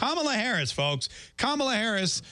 Kamala Harris, folks. Kamala Harris,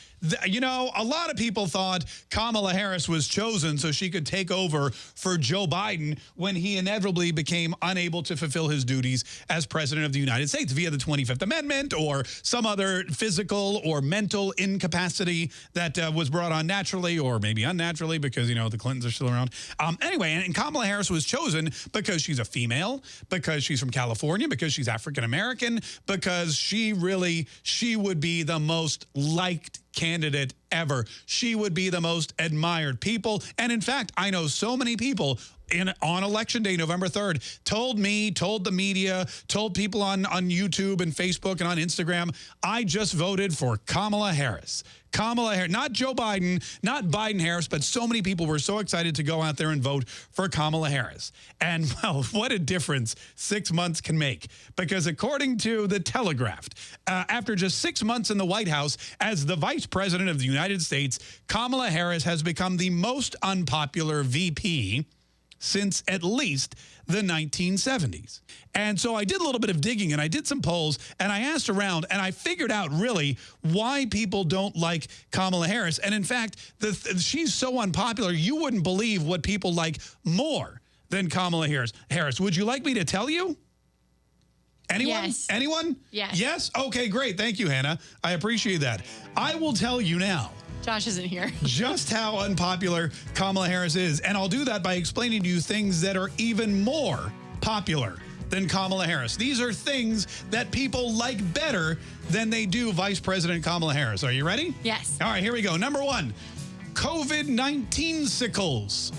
you know, a lot of people thought Kamala Harris was chosen so she could take over for Joe Biden when he inevitably became unable to fulfill his duties as president of the United States via the 25th Amendment or some other physical or mental incapacity that uh, was brought on naturally or maybe unnaturally because, you know, the Clintons are still around. Um, anyway, and, and Kamala Harris was chosen because she's a female, because she's from California, because she's African-American, because she really, she would be the most liked candidate ever. She would be the most admired people. And in fact, I know so many people in on election day, November 3rd, told me, told the media, told people on, on YouTube and Facebook and on Instagram, I just voted for Kamala Harris. Kamala Harris, not Joe Biden, not Biden Harris, but so many people were so excited to go out there and vote for Kamala Harris. And well, what a difference six months can make. Because according to The Telegraph, uh, after just six months in the White House as the vice president of the United States, Kamala Harris has become the most unpopular VP since at least the 1970s. And so I did a little bit of digging and I did some polls and I asked around and I figured out really why people don't like Kamala Harris. And in fact, the, she's so unpopular, you wouldn't believe what people like more than Kamala Harris. Harris, would you like me to tell you? Anyone? Yes. Anyone? Yes. Yes? Okay, great. Thank you, Hannah. I appreciate that. I will tell you now. Josh isn't here. just how unpopular Kamala Harris is. And I'll do that by explaining to you things that are even more popular than Kamala Harris. These are things that people like better than they do Vice President Kamala Harris. Are you ready? Yes. All right, here we go. Number one, COVID-19 sickles.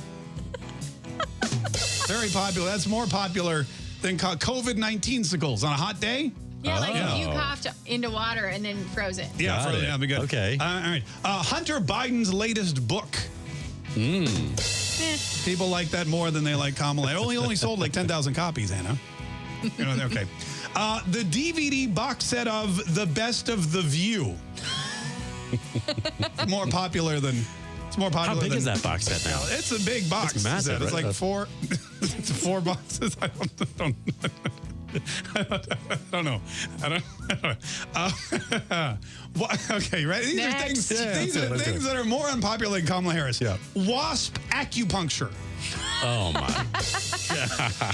Very popular. That's more popular than COVID-19 sickles on a hot day. Yeah, like if you oh. coughed into water and then froze it. Yeah, froze it. Yeah, be good. Okay. Uh, all right. Uh, Hunter Biden's latest book. Mm. People like that more than they like Kamala. It only only sold like 10,000 copies, Anna. You know, okay. Uh, the DVD box set of The Best of the View. more popular than it's more popular. How big than, is that box set now? It's a big box. It's massive. It's right? like four. it's four boxes. I don't. don't I don't know. I don't. I don't know. Uh, what, okay, right. These Next. are things. Yeah, these are it, things that are more unpopular than Kamala Harris. Yeah. Wasp acupuncture. Oh my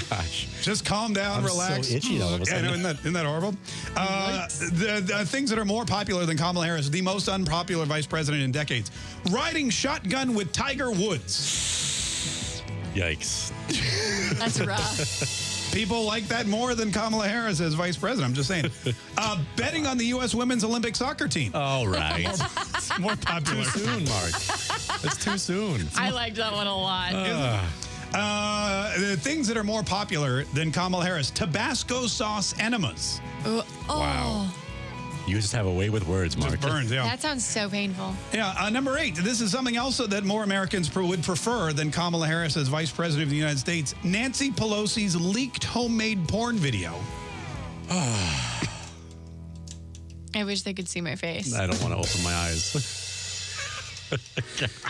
gosh! Just calm down, I'm relax. so itchy all of a Yeah, no, isn't that, isn't that horrible? Uh, the, the things that are more popular than Kamala Harris, the most unpopular vice president in decades. Riding shotgun with Tiger Woods. Yikes! That's rough. People like that more than Kamala Harris as vice president. I'm just saying. Uh, betting on the U.S. women's Olympic soccer team. All right. It's more popular. too soon, Mark. It's too soon. I liked that one a lot. Uh, Uh, the things that are more popular than Kamala Harris. Tabasco sauce enemas. oh, Wow. You just have a way with words, Mark. Just burns, yeah. That sounds so painful. Yeah, uh, number eight. This is something else that more Americans pr would prefer than Kamala Harris as vice president of the United States. Nancy Pelosi's leaked homemade porn video. I wish they could see my face. I don't want to open my eyes.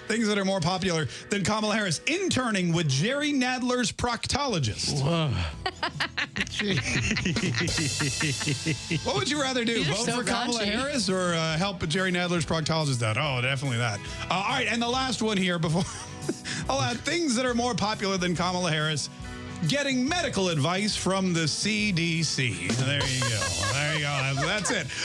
Things that are more popular than Kamala Harris. Interning with Jerry Nadler's proctologist. what would you rather do? These are Vote so for Kamala raunchy. Harris or uh, help Jerry Nadler's proctologist out? Oh, definitely that. Uh, all right, and the last one here before. I'll add things that are more popular than Kamala Harris. Getting medical advice from the CDC. There you go. There you go. That's it.